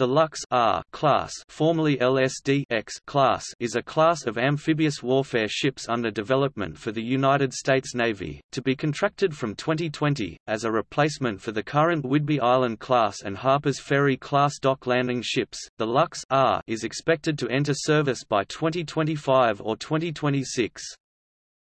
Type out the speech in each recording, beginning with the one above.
The Lux R class, formerly LSD X class, is a class of amphibious warfare ships under development for the United States Navy, to be contracted from 2020 as a replacement for the current Whidbey Island class and Harpers Ferry class dock landing ships. The Lux R is expected to enter service by 2025 or 2026.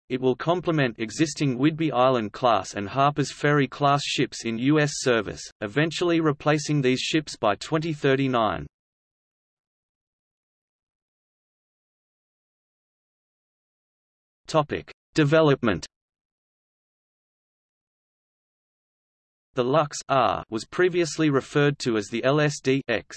It will complement existing Whidbey Island class and Harpers Ferry class ships in U.S. service, eventually replacing these ships by 2039. Topic: Development. The Lux R was previously referred to as the LSD X.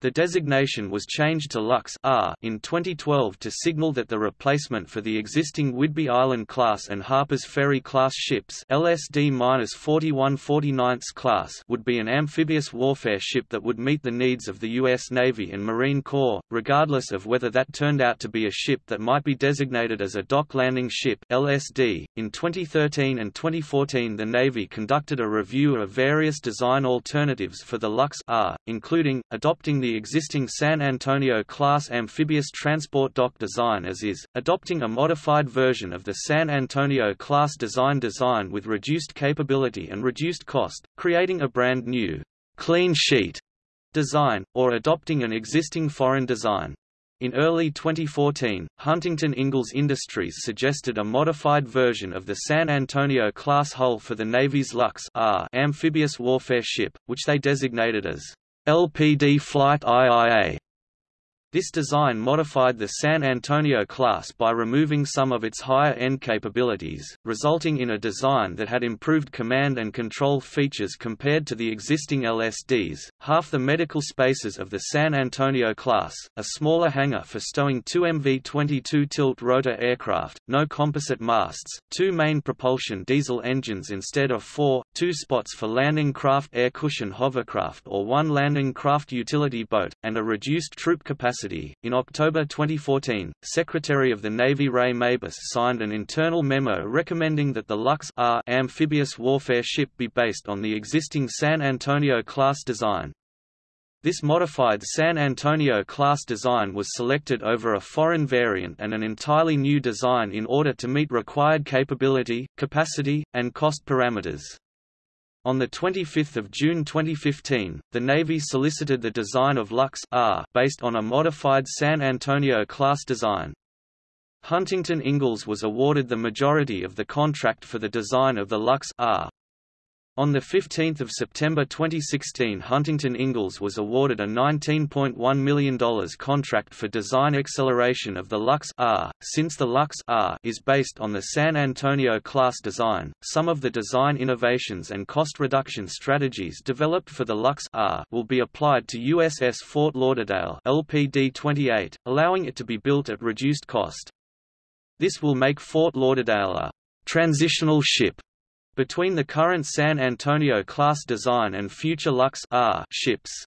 The designation was changed to Lux R in 2012 to signal that the replacement for the existing Whidbey Island class and Harpers Ferry class ships LSD-4149 class would be an amphibious warfare ship that would meet the needs of the U.S. Navy and Marine Corps, regardless of whether that turned out to be a ship that might be designated as a dock landing ship LSD. .In 2013 and 2014 the Navy conducted a review of various design alternatives for the Lux R, including, adopting the the existing San Antonio-class amphibious transport dock design as is, adopting a modified version of the San Antonio-class design design with reduced capability and reduced cost, creating a brand new, clean sheet design, or adopting an existing foreign design. In early 2014, Huntington Ingalls Industries suggested a modified version of the San Antonio-class hull for the Navy's Lux R amphibious warfare ship, which they designated as LPD Flight IIA this design modified the San Antonio class by removing some of its higher-end capabilities, resulting in a design that had improved command and control features compared to the existing LSDs, half the medical spaces of the San Antonio class, a smaller hangar for stowing two MV-22 tilt-rotor aircraft, no composite masts, two main propulsion diesel engines instead of four, two spots for landing craft air cushion hovercraft or one landing craft utility boat, and a reduced troop capacity In October 2014, Secretary of the Navy Ray Mabus signed an internal memo recommending that the Lux R amphibious warfare ship be based on the existing San Antonio class design. This modified San Antonio class design was selected over a foreign variant and an entirely new design in order to meet required capability, capacity, and cost parameters. On 25 June 2015, the Navy solicited the design of Lux R based on a modified San Antonio-class design. Huntington Ingalls was awarded the majority of the contract for the design of the Lux R. On 15 September 2016 Huntington Ingalls was awarded a $19.1 million contract for design acceleration of the Lux R. Since the Lux R is based on the San Antonio class design, some of the design innovations and cost reduction strategies developed for the Lux R will be applied to USS Fort Lauderdale LPD-28, allowing it to be built at reduced cost. This will make Fort Lauderdale a transitional ship between the current San Antonio-class design and future Lux R ships.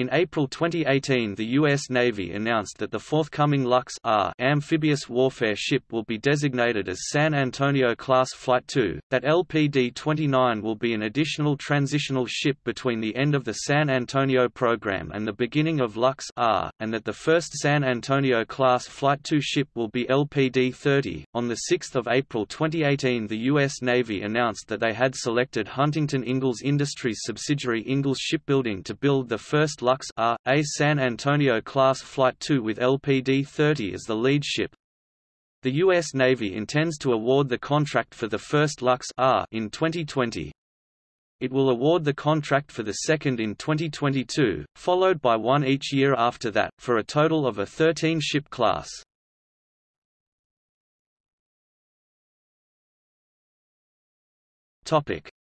In April 2018 the U.S. Navy announced that the forthcoming Lux R amphibious warfare ship will be designated as San Antonio-class Flight II, that LPD-29 will be an additional transitional ship between the end of the San Antonio program and the beginning of Lux R, and that the first San Antonio-class Flight II ship will be LPD-30. On 6 April 2018 the U.S. Navy announced that they had selected Huntington Ingalls Industries subsidiary Ingalls Shipbuilding to build the first Lux R, a San Antonio-class Flight 2 with LPD-30 as the lead ship. The U.S. Navy intends to award the contract for the first Lux R in 2020. It will award the contract for the second in 2022, followed by one each year after that, for a total of a 13-ship class.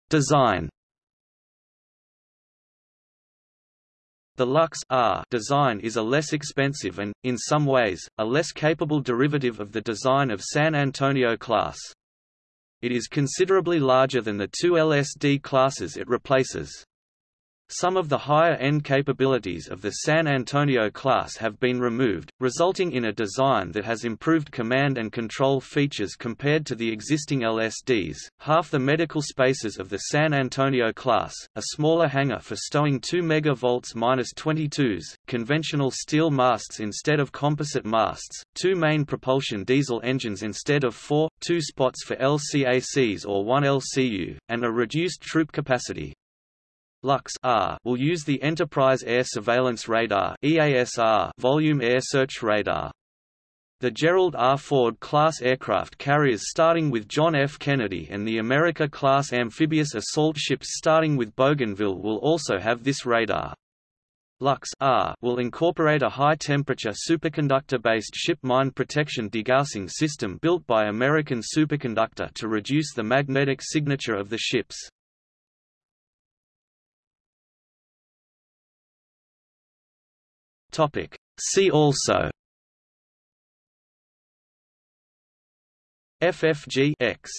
Design The Lux R design is a less expensive and, in some ways, a less capable derivative of the design of San Antonio class. It is considerably larger than the two LSD classes it replaces. Some of the higher-end capabilities of the San Antonio class have been removed, resulting in a design that has improved command and control features compared to the existing LSDs. Half the medical spaces of the San Antonio class, a smaller hangar for stowing 2 MV-22s, conventional steel masts instead of composite masts, two main propulsion diesel engines instead of four, two spots for LCACs or one LCU, and a reduced troop capacity. Lux R will use the Enterprise Air Surveillance Radar EASR Volume Air Search Radar. The Gerald R. Ford class aircraft carriers starting with John F. Kennedy and the America-class amphibious assault ships starting with Bougainville will also have this radar. Lux R will incorporate a high-temperature superconductor-based ship mine protection degaussing system built by American Superconductor to reduce the magnetic signature of the ships. Topic. See also FFG X